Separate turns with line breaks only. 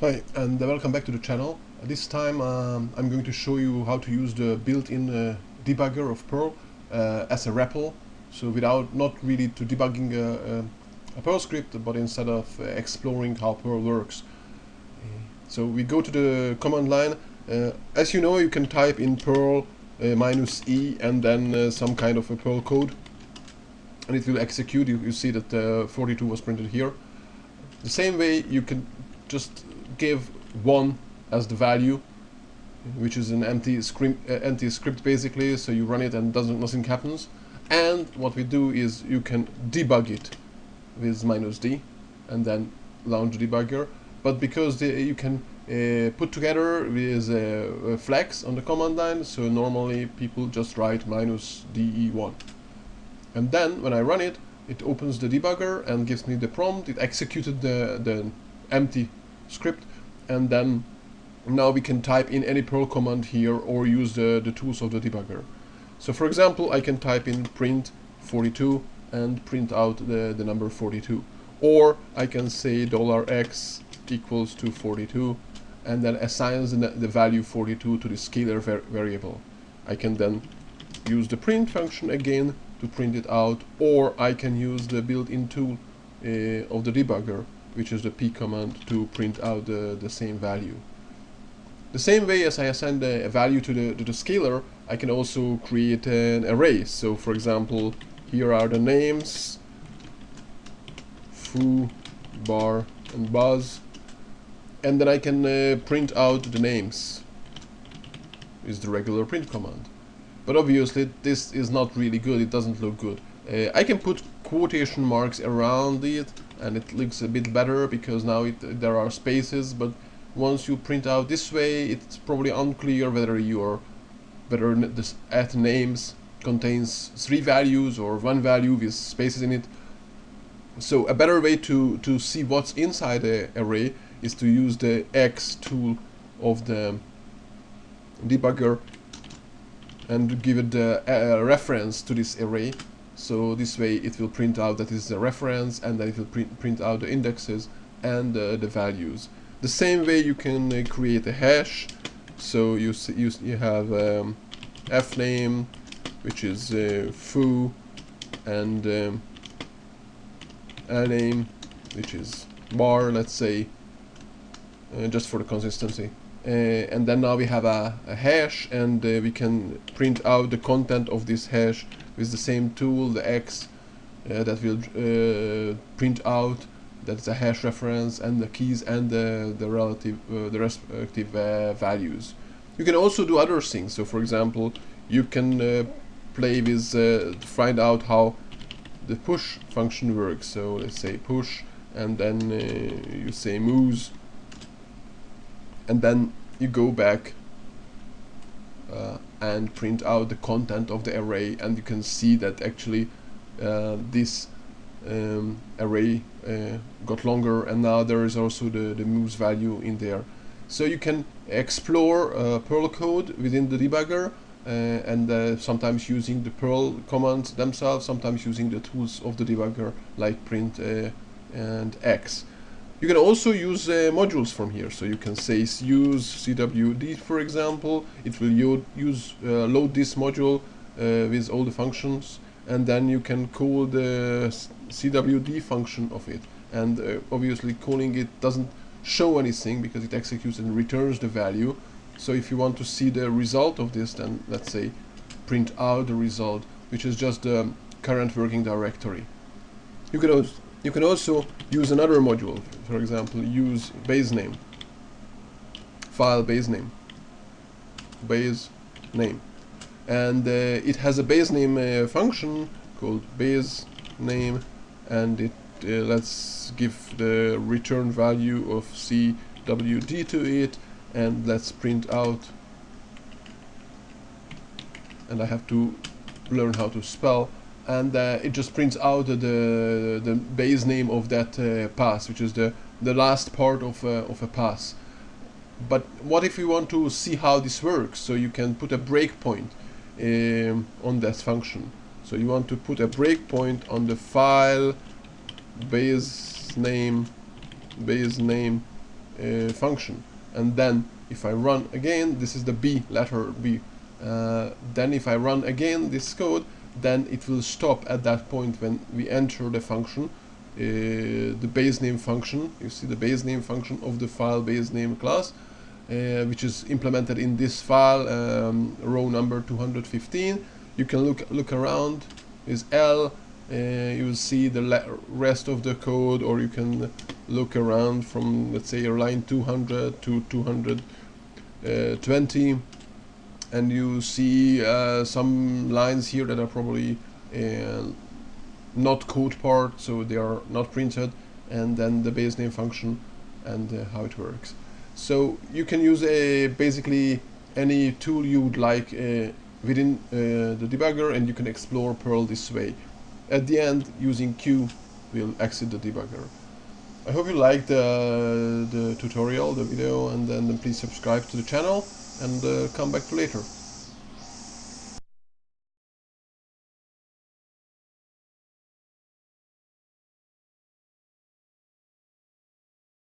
Hi and welcome back to the channel. This time um, I'm going to show you how to use the built-in uh, debugger of Perl uh, as a REPL. So without not really to debugging a, a, a Perl script but instead of uh, exploring how Perl works. So we go to the command line. Uh, as you know you can type in Perl uh, minus E and then uh, some kind of a Perl code and it will execute. You, you see that 42 was printed here. The same way you can just give 1 as the value which is an empty script, uh, empty script basically so you run it and doesn't nothing happens. And what we do is you can debug it with minus d and then launch debugger. But because the, you can uh, put together with a, a flex on the command line so normally people just write minus de1 and then when I run it it opens the debugger and gives me the prompt. It executed the, the empty script and then now we can type in any Perl command here or use the, the tools of the debugger. So for example I can type in print 42 and print out the, the number 42 or I can say $x equals to 42 and then assigns the, the value 42 to the scalar var variable. I can then use the print function again to print it out or I can use the built-in tool uh, of the debugger which is the p command to print out the, the same value. The same way as I assign a value to the, to the scalar, I can also create an array. So for example, here are the names, foo, bar, and baz, and then I can uh, print out the names is the regular print command. But obviously this is not really good, it doesn't look good. Uh, I can put quotation marks around it and it looks a bit better because now it, there are spaces but once you print out this way it's probably unclear whether your whether this at names contains three values or one value with spaces in it. So a better way to to see what's inside the array is to use the X tool of the debugger and give it the uh, reference to this array so this way it will print out that is a reference and then it will print, print out the indexes and uh, the values. The same way you can uh, create a hash. So you you, you have um, f name which is uh, foo and um, name which is bar let's say uh, just for the consistency. Uh, and then now we have a, a hash and uh, we can print out the content of this hash with the same tool, the X, uh, that will uh, print out that's a hash reference and the keys and the, the relative uh, the respective uh, values. You can also do other things. So for example, you can uh, play with uh, find out how the push function works. So let's say push and then you say moves and then you go back uh, and print out the content of the array and you can see that actually uh, this um, array uh, got longer and now there is also the, the moves value in there. So you can explore uh, Perl code within the debugger uh, and uh, sometimes using the Perl commands themselves, sometimes using the tools of the debugger like print and X. You can also use uh, modules from here, so you can say use CWD for example, it will use uh, load this module uh, with all the functions. And then you can call the CWD function of it. And uh, obviously calling it doesn't show anything because it executes and returns the value. So if you want to see the result of this then let's say print out the result which is just the current working directory. You can also you can also use another module, for example, use base name, file base name, base name. And uh, it has a base name uh, function called base name and it uh, let's give the return value of CWD to it and let's print out. And I have to learn how to spell and uh, it just prints out the the base name of that uh, pass, which is the the last part of uh, of a pass. But what if you want to see how this works? So you can put a breakpoint um, on that function. So you want to put a breakpoint on the file base name base name uh, function and then if I run again this is the B letter B uh, then if I run again this code then it will stop at that point when we enter the function uh, the base name function. You see the base name function of the file base name class uh, which is implemented in this file um, row number 215 you can look look around. Is L uh, you will see the rest of the code or you can look around from let's say your line 200 to 220 uh, and you see uh, some lines here that are probably uh, not code part so they are not printed and then the base name function and uh, how it works so you can use a basically any tool you would like uh, within uh, the debugger and you can explore Perl this way. At the end, using Q will exit the debugger. I hope you liked uh, the tutorial, the video, and then please subscribe to the channel and uh, come back to later.